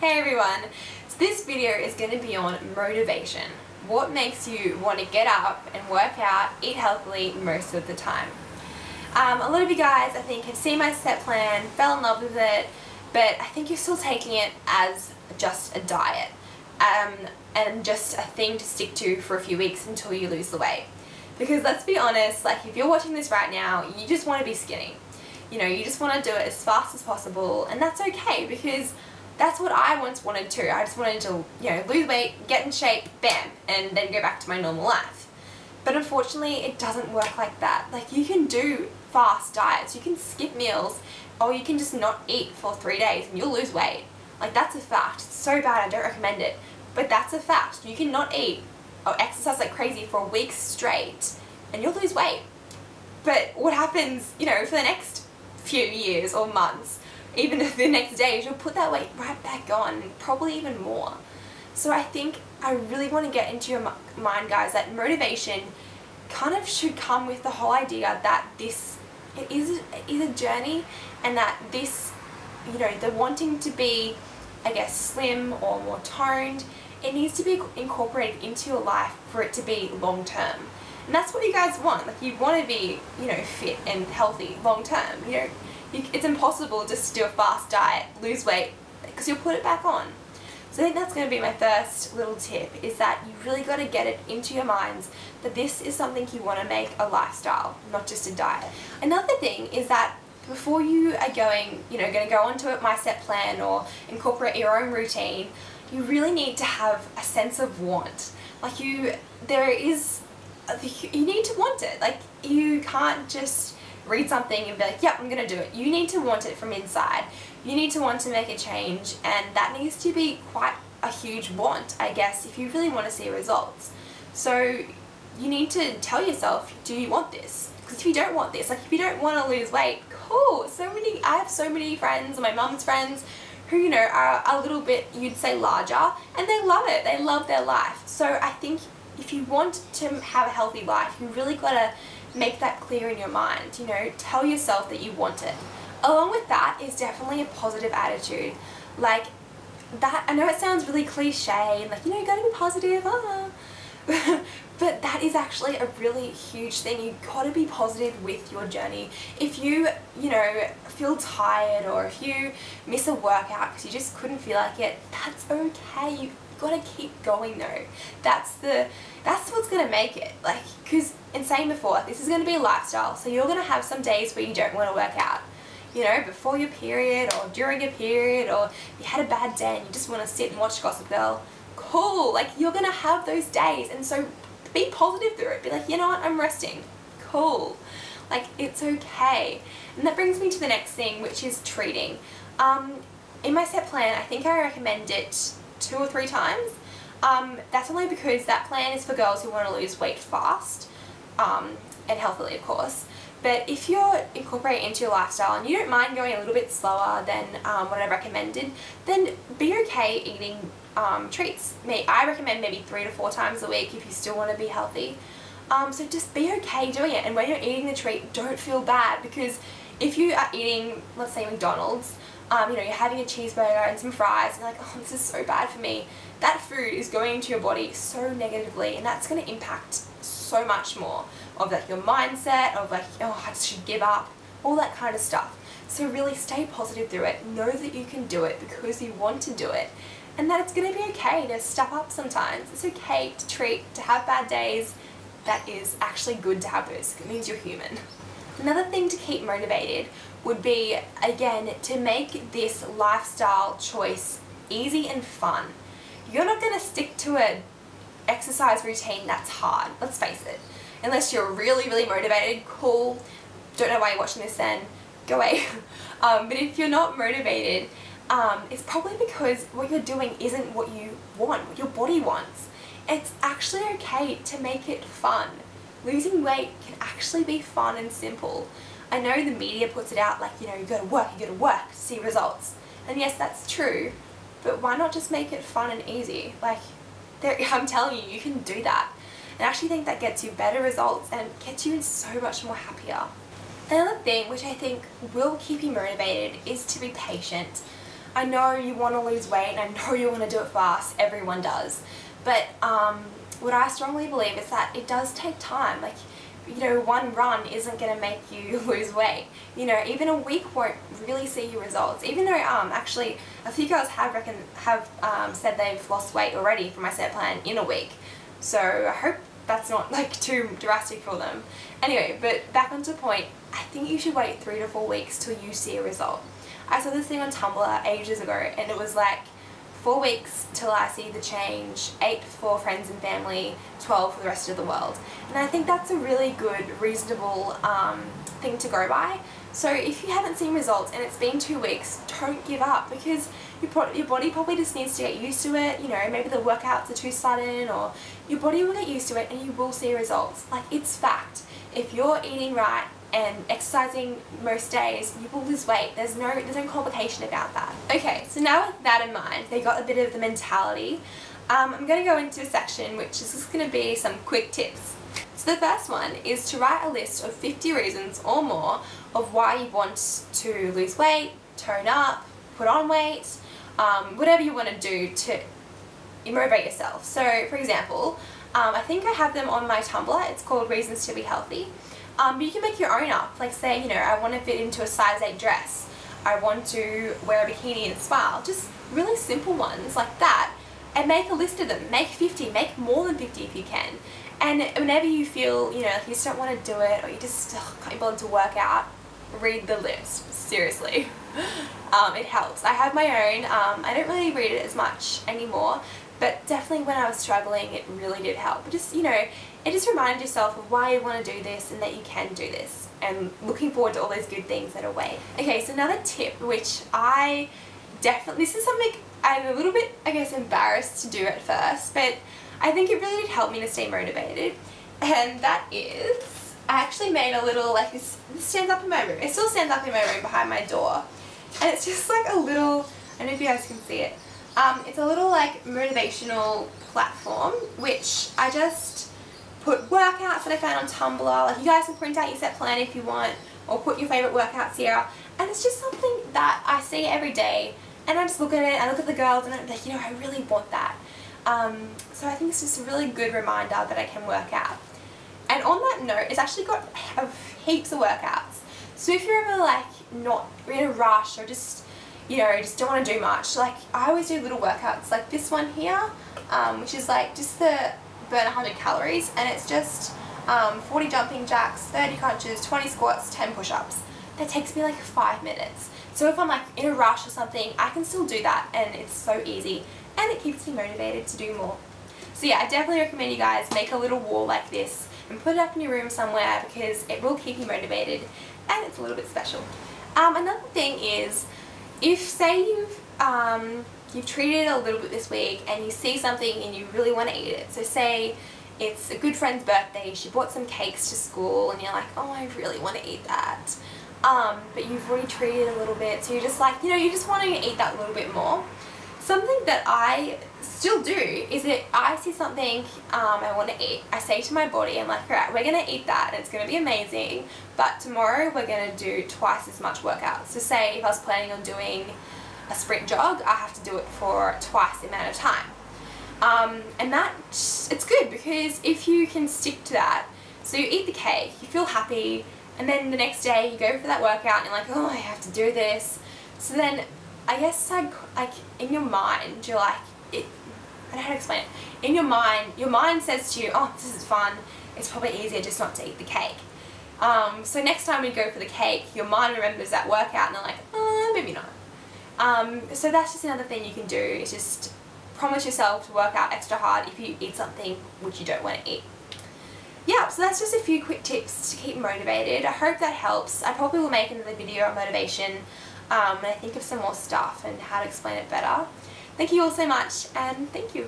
Hey everyone! So this video is going to be on motivation. What makes you want to get up and work out, eat healthily most of the time. Um, a lot of you guys I think have seen my set plan, fell in love with it, but I think you're still taking it as just a diet um, and just a thing to stick to for a few weeks until you lose the weight. Because let's be honest, like if you're watching this right now, you just want to be skinny. You know, you just want to do it as fast as possible and that's okay because that's what I once wanted to. I just wanted to, you know, lose weight, get in shape, bam, and then go back to my normal life. But unfortunately, it doesn't work like that. Like, you can do fast diets, you can skip meals, or you can just not eat for three days and you'll lose weight. Like, that's a fact. It's so bad, I don't recommend it. But that's a fact. You can not eat or exercise like crazy for weeks straight and you'll lose weight. But what happens, you know, for the next few years or months even the next day you'll put that weight right back on, probably even more. So I think I really want to get into your mind guys that motivation kind of should come with the whole idea that this it is, it is a journey and that this, you know, the wanting to be, I guess, slim or more toned, it needs to be incorporated into your life for it to be long term. And that's what you guys want. Like you want to be, you know, fit and healthy long term. You know, you, it's impossible just to do a fast diet, lose weight, because you'll put it back on. So I think that's going to be my first little tip, is that you really got to get it into your minds that this is something you want to make a lifestyle, not just a diet. Another thing is that before you are going, you know, going to go onto it, my set plan or incorporate your own routine, you really need to have a sense of want. Like you, there is, you need to want it. Like you can't just read something and be like, yep, I'm going to do it. You need to want it from inside. You need to want to make a change and that needs to be quite a huge want, I guess, if you really want to see results. So you need to tell yourself, do you want this? Because if you don't want this, like if you don't want to lose weight, cool. So many, I have so many friends, my mum's friends, who, you know, are a little bit, you'd say larger, and they love it. They love their life. So I think if you want to have a healthy life, you really got to make that clear in your mind, you know, tell yourself that you want it. Along with that is definitely a positive attitude. Like, that, I know it sounds really cliche and like, you know, you gotta be positive, ah. but that is actually a really huge thing. You've got to be positive with your journey. If you, you know, feel tired or if you miss a workout because you just couldn't feel like it, that's okay. You got to keep going though. That's the, that's what's going to make it. Like, because in saying before, this is going to be a lifestyle. So you're going to have some days where you don't want to work out. You know, before your period or during your period or you had a bad day and you just want to sit and watch Gossip Girl. Cool. Like, you're going to have those days. And so be positive through it. Be like, you know what, I'm resting. Cool. Like, it's okay. And that brings me to the next thing, which is treating. Um, in my set plan, I think I recommend it two or three times. Um, that's only because that plan is for girls who want to lose weight fast um, and healthily of course. But if you're incorporating into your lifestyle and you don't mind going a little bit slower than um, what I recommended, then be okay eating um, treats. I recommend maybe three to four times a week if you still want to be healthy. Um, so just be okay doing it and when you're eating the treat, don't feel bad because if you are eating, let's say McDonald's, um, you know, you're having a cheeseburger and some fries and you're like, oh, this is so bad for me. That food is going into your body so negatively and that's going to impact so much more of like your mindset, of like, oh, I should give up, all that kind of stuff. So really stay positive through it. Know that you can do it because you want to do it and that it's going to be okay to step up sometimes. It's okay to treat, to have bad days. That is actually good to have those. It means you're human. Another thing to keep motivated would be, again, to make this lifestyle choice easy and fun. You're not going to stick to a exercise routine that's hard, let's face it. Unless you're really, really motivated, cool, don't know why you're watching this then, go away. um, but if you're not motivated, um, it's probably because what you're doing isn't what you want, what your body wants. It's actually okay to make it fun. Losing weight can actually be fun and simple. I know the media puts it out like, you know, you gotta work, you gotta work to see results. And yes, that's true, but why not just make it fun and easy? Like, there, I'm telling you, you can do that. And I actually think that gets you better results and gets you so much more happier. Another thing which I think will keep you motivated is to be patient. I know you want to lose weight and I know you want to do it fast, everyone does. But um, what I strongly believe is that it does take time. Like, you know, one run isn't going to make you lose weight. You know, even a week won't really see your results. Even though, um, actually, a few girls have reckon have um, said they've lost weight already from my set plan in a week. So I hope that's not like too drastic for them. Anyway, but back onto point, I think you should wait three to four weeks till you see a result. I saw this thing on Tumblr ages ago and it was like four weeks till I see the change, eight for friends and family, 12 for the rest of the world. And I think that's a really good, reasonable um, thing to go by. So if you haven't seen results and it's been two weeks, don't give up because your, your body probably just needs to get used to it. You know, maybe the workouts are too sudden or your body will get used to it and you will see results. Like it's fact. If you're eating right and exercising most days, you will lose weight. There's no, there's no complication about that. Okay, so now with that in mind, they got a bit of the mentality. Um, I'm going to go into a section which is just going to be some quick tips. So the first one is to write a list of 50 reasons or more of why you want to lose weight, tone up, put on weight, um, whatever you want to do to motivate yourself. So for example, um, I think I have them on my Tumblr, it's called Reasons to be Healthy. Um, but you can make your own up, like say, you know, I want to fit into a size 8 dress, I want to wear a bikini and smile, just really simple ones like that. And make a list of them, make 50, make more than 50 if you can. And whenever you feel, you know, like you just don't want to do it or you just oh, can't be bothered to work out, read the list, seriously. Um, it helps. I have my own, um, I don't really read it as much anymore, but definitely when I was struggling it really did help. Just, you know, it just reminded yourself of why you want to do this and that you can do this and looking forward to all those good things that are away. Okay, so another tip which I definitely, this is something I'm a little bit, I guess, embarrassed to do at first, but I think it really did help me to stay motivated, and that is, I actually made a little, like, this, this stands up in my room. It still stands up in my room behind my door, and it's just like a little, I don't know if you guys can see it, um, it's a little, like, motivational platform, which I just put workouts that I found on Tumblr, like, you guys can print out your set plan if you want, or put your favourite workouts here, and it's just something that I see every day, and I just look at it, I look at the girls, and I'm like, you know, I really want that. Um, so I think it's just a really good reminder that I can work out. And on that note, it's actually got heaps of workouts. So if you're ever like not in a rush or just, you know, just don't want to do much, like I always do little workouts like this one here, um, which is like just the burn 100 calories and it's just um, 40 jumping jacks, 30 crunches, 20 squats, 10 push-ups. That takes me like five minutes. So if I'm like in a rush or something, I can still do that and it's so easy and it keeps me motivated to do more. So yeah, I definitely recommend you guys make a little wall like this and put it up in your room somewhere because it will keep you motivated and it's a little bit special. Um, another thing is, if say you've um, you've treated it a little bit this week and you see something and you really want to eat it. So say it's a good friend's birthday, she bought some cakes to school and you're like, oh I really want to eat that. Um, but you've already treated a little bit so you're just like, you know, you just want to eat that a little bit more. Something that I still do is that I see something um, I want to eat, I say to my body, I'm like, alright, we're going to eat that and it's going to be amazing, but tomorrow we're going to do twice as much workout. So say if I was planning on doing a sprint jog, I have to do it for twice the amount of time. Um, and that, it's good because if you can stick to that, so you eat the cake, you feel happy, and then the next day you go for that workout and you're like, oh, I have to do this. So then I guess like, like in your mind, you're like, it, I don't know how to explain it. In your mind, your mind says to you, oh, this is fun. It's probably easier just not to eat the cake. Um, so next time you go for the cake, your mind remembers that workout and they're like, oh, maybe not. Um, so that's just another thing you can do is just promise yourself to work out extra hard if you eat something which you don't want to eat. Yeah, so that's just a few quick tips to keep motivated. I hope that helps. I probably will make another video on motivation um, and I think of some more stuff and how to explain it better. Thank you all so much and thank you.